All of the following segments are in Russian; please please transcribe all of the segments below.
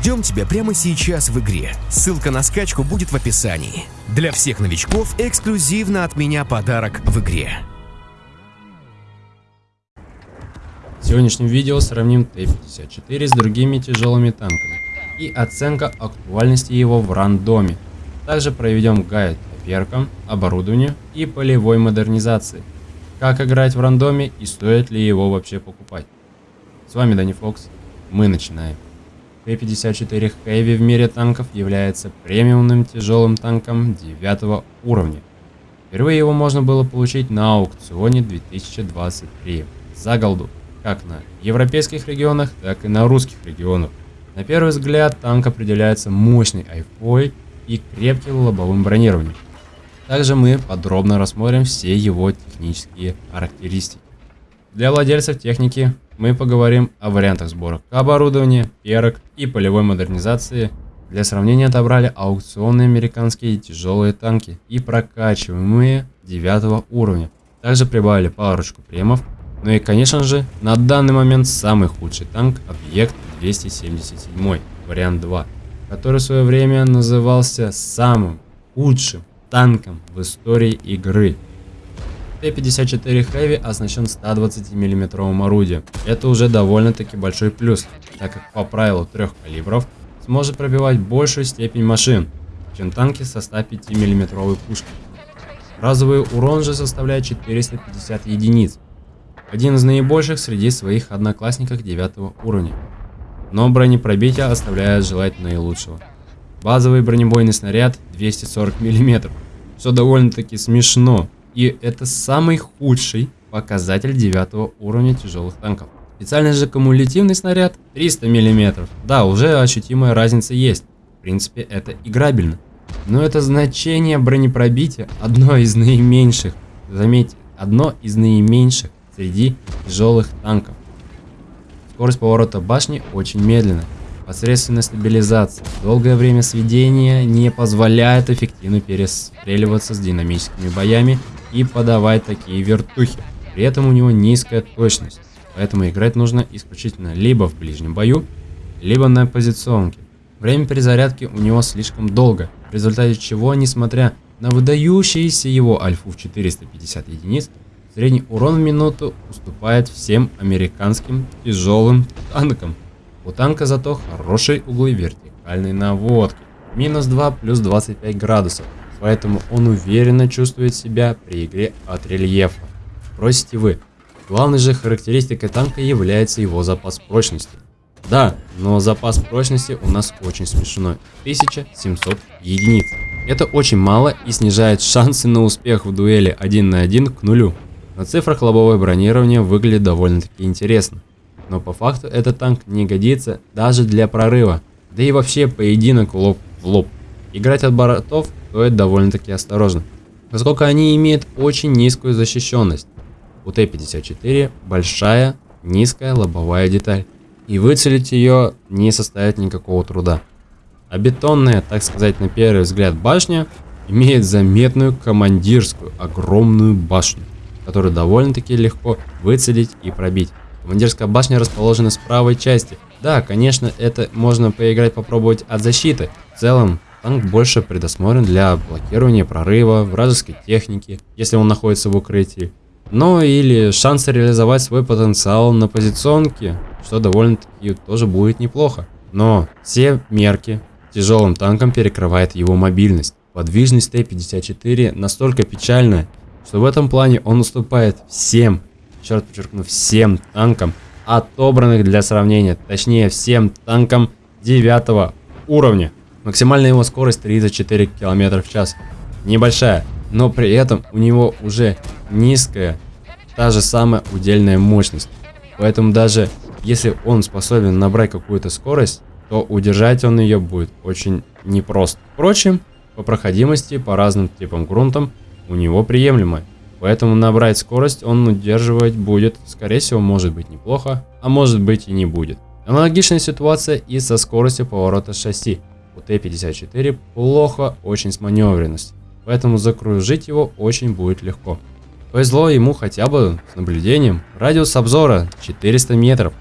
Ждем тебя прямо сейчас в игре. Ссылка на скачку будет в описании. Для всех новичков эксклюзивно от меня подарок в игре. В сегодняшнем видео сравним Т-54 с другими тяжелыми танками и оценка актуальности его в рандоме. Также проведем гайд по перкам, оборудованию и полевой модернизации. Как играть в рандоме и стоит ли его вообще покупать. С вами Дани Фокс, мы начинаем. Т-54 Heavy в мире танков является премиумным тяжелым танком 9 уровня. Впервые его можно было получить на аукционе 2023 за голду, как на европейских регионах, так и на русских регионах. На первый взгляд танк определяется мощной айфой и крепким лобовым бронированием. Также мы подробно рассмотрим все его технические характеристики. Для владельцев техники мы поговорим о вариантах сбора оборудования, перок и полевой модернизации. Для сравнения отобрали аукционные американские тяжелые танки и прокачиваемые 9 уровня. Также прибавили парочку премов. Ну и конечно же, на данный момент самый худший танк объект 277, вариант 2, который в свое время назывался самым худшим танком в истории игры. Т-54 Heavy оснащен 120 мм орудием. Это уже довольно-таки большой плюс, так как по правилу трех калибров сможет пробивать большую степень машин, чем танки со 105 мм пушкой. Разовый урон же составляет 450 единиц, один из наибольших среди своих одноклассников 9 уровня. Но бронепробитие оставляет желать наилучшего. Базовый бронебойный снаряд 240 мм, что довольно-таки смешно, и это самый худший показатель 9 уровня тяжелых танков. Специальный же кумулятивный снаряд 300 мм. Да, уже ощутимая разница есть. В принципе, это играбельно. Но это значение бронепробития одно из наименьших. Заметьте, одно из наименьших среди тяжелых танков. Скорость поворота башни очень медленная. Посредственная стабилизация, долгое время сведения не позволяет эффективно перестреливаться с динамическими боями и подавать такие вертухи. При этом у него низкая точность, поэтому играть нужно исключительно либо в ближнем бою, либо на позиционке. Время перезарядки у него слишком долго, в результате чего, несмотря на выдающиеся его альфу в 450 единиц, средний урон в минуту уступает всем американским тяжелым танкам. У танка зато хорошие углы вертикальной наводки, минус 2 плюс 25 градусов, поэтому он уверенно чувствует себя при игре от рельефа. Спросите вы, главной же характеристикой танка является его запас прочности. Да, но запас прочности у нас очень смешной, 1700 единиц. Это очень мало и снижает шансы на успех в дуэли 1 на 1 к нулю. На цифрах лобовое бронирование выглядит довольно-таки интересно. Но по факту этот танк не годится даже для прорыва, да и вообще поединок лоб в лоб. Играть от бортов стоит довольно-таки осторожно, поскольку они имеют очень низкую защищенность. У Т-54 большая, низкая лобовая деталь, и выцелить ее не составит никакого труда. А бетонная, так сказать, на первый взгляд башня имеет заметную командирскую огромную башню, которую довольно-таки легко выцелить и пробить. Командирская башня расположена с правой части. Да, конечно, это можно поиграть, попробовать от защиты. В целом, Танк больше предусмотрен для блокирования прорыва вражеской техники, если он находится в укрытии. Ну или шансы реализовать свой потенциал на позиционке, что довольно-таки тоже будет неплохо. Но все мерки тяжелым танком перекрывает его мобильность. Подвижность Т-54 настолько печальна, что в этом плане он уступает всем, черт подчеркну, всем танкам, отобранных для сравнения, точнее всем танкам 9 уровня. Максимальная его скорость 34 км в час. Небольшая, но при этом у него уже низкая, та же самая удельная мощность. Поэтому даже если он способен набрать какую-то скорость, то удержать он ее будет очень непросто. Впрочем, по проходимости по разным типам грунтам у него приемлемая. Поэтому набрать скорость он удерживать будет, скорее всего, может быть неплохо, а может быть и не будет. Аналогичная ситуация и со скоростью поворота шасси. У Т-54 плохо очень с маневренностью, поэтому закружить его очень будет легко. Повезло ему хотя бы с наблюдением. Радиус обзора 400 метров,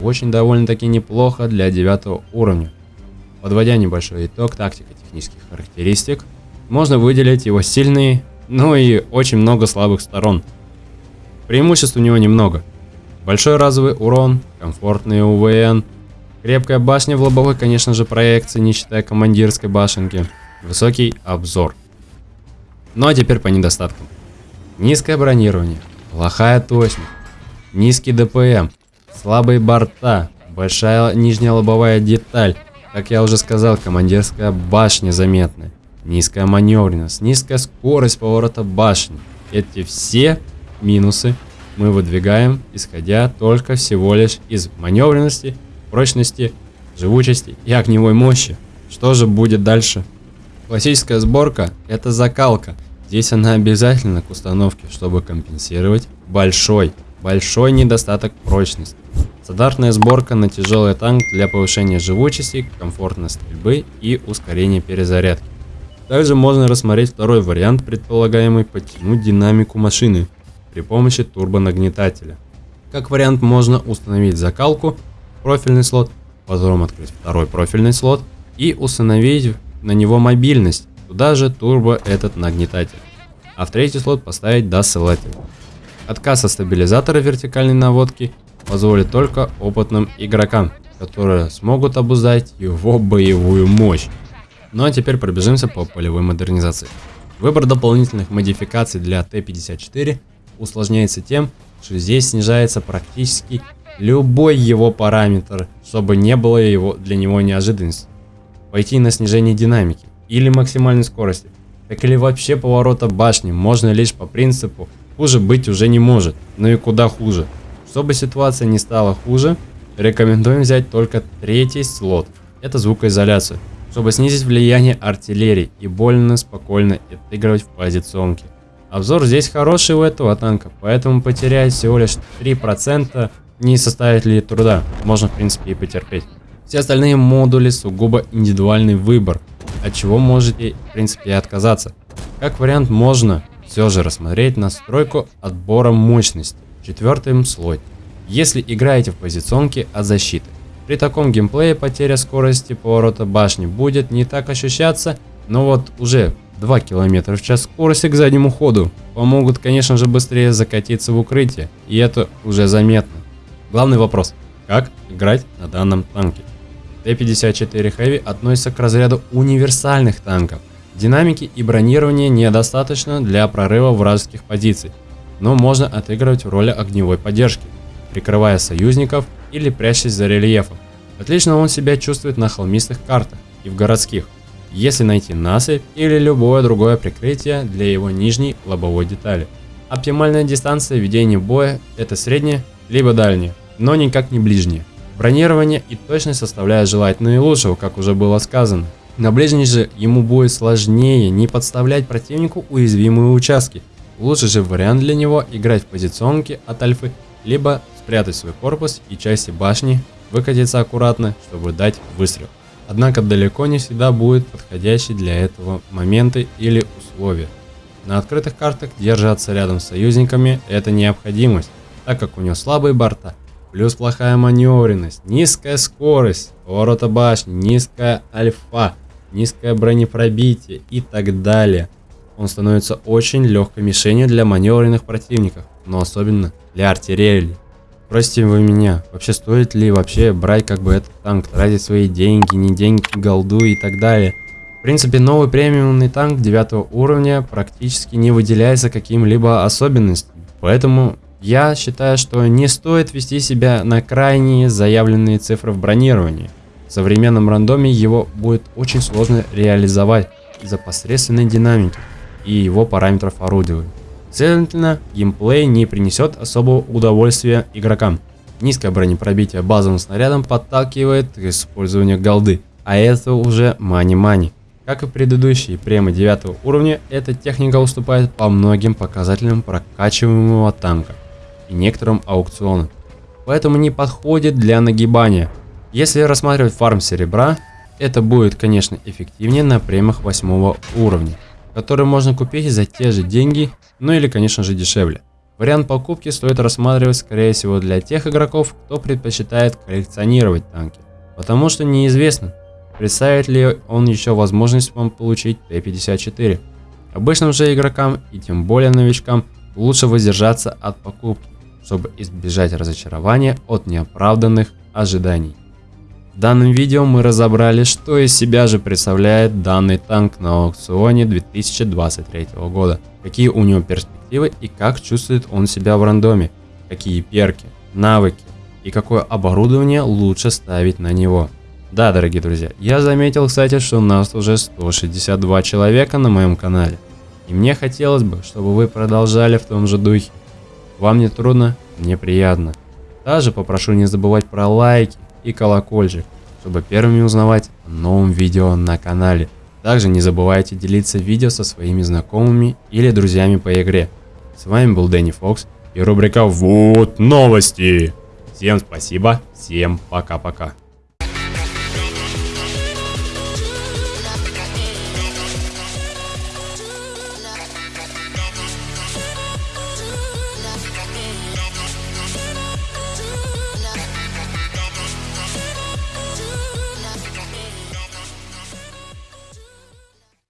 очень довольно-таки неплохо для 9 уровня. Подводя небольшой итог тактико-технических характеристик, можно выделить его сильные, но и очень много слабых сторон. Преимуществ у него немного. Большой разовый урон, комфортный УВН, крепкая башня в лобовой, конечно же, проекции, не считая командирской башенки, высокий обзор. Ну а теперь по недостаткам. Низкое бронирование, плохая точность, низкий ДПМ, слабые борта, большая нижняя лобовая деталь, как я уже сказал, командирская башня заметная, низкая маневренность, низкая скорость поворота башни. Эти все минусы мы выдвигаем, исходя только всего лишь из маневренности, прочности, живучести и огневой мощи. Что же будет дальше? Классическая сборка – это закалка. Здесь она обязательно к установке, чтобы компенсировать большой, большой недостаток прочности. Стандартная сборка на тяжелый танк для повышения живучести, комфортной стрельбы и ускорения перезарядки. Также можно рассмотреть второй вариант, предполагаемый подтянуть динамику машины при помощи турбонагнетателя. Как вариант можно установить закалку, профильный слот, потом открыть второй профильный слот и установить на него мобильность, туда же турбо этот нагнетатель. А в третий слот поставить досылатель. Отказ от стабилизатора вертикальной наводки позволит только опытным игрокам, которые смогут обуздать его боевую мощь. Ну а теперь пробежимся по полевой модернизации. Выбор дополнительных модификаций для Т-54 усложняется тем, что здесь снижается практически любой его параметр, чтобы не было его, для него неожиданности. Пойти на снижение динамики или максимальной скорости, так или вообще поворота башни можно лишь по принципу хуже быть уже не может, но и куда хуже. Чтобы ситуация не стала хуже, рекомендуем взять только третий слот, это звукоизоляция, чтобы снизить влияние артиллерии и больно спокойно отыгрывать в позиционке. Обзор здесь хороший у этого танка, поэтому потерять всего лишь 3% не составит ли труда, можно в принципе и потерпеть. Все остальные модули сугубо индивидуальный выбор, от чего можете в принципе и отказаться. Как вариант можно все же рассмотреть настройку отбора мощности четвертым слой. Если играете в позиционке от защиты. При таком геймплее потеря скорости поворота башни будет не так ощущаться, но вот уже 2 км в час скорости к заднему ходу помогут, конечно же, быстрее закатиться в укрытие, и это уже заметно. Главный вопрос, как играть на данном танке? Т-54 Heavy относится к разряду универсальных танков. Динамики и бронирования недостаточно для прорыва вражеских позиций, но можно отыгрывать роль огневой поддержки, прикрывая союзников или прячась за рельефом. Отлично он себя чувствует на холмистых картах и в городских, если найти насыпь или любое другое прикрытие для его нижней лобовой детали. Оптимальная дистанция ведения боя это средняя либо дальняя, но никак не ближняя. Бронирование и точность составляют желать наилучшего, как уже было сказано. На ближней же ему будет сложнее не подставлять противнику уязвимые участки, Лучший же вариант для него играть в позиционке от альфы, либо спрятать свой корпус и части башни, выкатиться аккуратно, чтобы дать выстрел. Однако далеко не всегда будет подходящий для этого моменты или условия. На открытых картах держаться рядом с союзниками это необходимость, так как у него слабые борта, плюс плохая маневренность, низкая скорость, поворота башни, низкая альфа, низкое бронепробитие и так далее – он становится очень легкой мишенью для маневренных противников, но особенно для артиллерии. Спросите вы меня, вообще стоит ли вообще брать как бы этот танк, тратить свои деньги, не деньги, голду и так далее. В принципе, новый премиумный танк 9 уровня практически не выделяется каким-либо особенностям. Поэтому я считаю, что не стоит вести себя на крайние заявленные цифры в бронировании. В современном рандоме его будет очень сложно реализовать из-за посредственной динамики и его параметров орудия. Следовательно, геймплей не принесет особого удовольствия игрокам. Низкое бронепробитие базовым снарядом подталкивает к использованию голды, а это уже мани-мани. Как и предыдущие премы 9 уровня, эта техника уступает по многим показателям прокачиваемого танка и некоторым аукционам, поэтому не подходит для нагибания. Если рассматривать фарм серебра, это будет конечно эффективнее на премах 8 уровня который можно купить за те же деньги, ну или конечно же дешевле. Вариант покупки стоит рассматривать скорее всего для тех игроков, кто предпочитает коллекционировать танки, потому что неизвестно, представит ли он еще возможность вам получить Т-54. Обычным же игрокам и тем более новичкам лучше воздержаться от покупки, чтобы избежать разочарования от неоправданных ожиданий. В данном видео мы разобрали, что из себя же представляет данный танк на аукционе 2023 года, какие у него перспективы и как чувствует он себя в рандоме, какие перки, навыки и какое оборудование лучше ставить на него. Да, дорогие друзья, я заметил, кстати, что у нас уже 162 человека на моем канале. И мне хотелось бы, чтобы вы продолжали в том же духе. Вам не трудно, мне приятно. Также попрошу не забывать про лайки и колокольчик, чтобы первыми узнавать о новом видео на канале. Также не забывайте делиться видео со своими знакомыми или друзьями по игре. С вами был Дэнни Фокс и рубрика «Вот новости». Всем спасибо, всем пока-пока.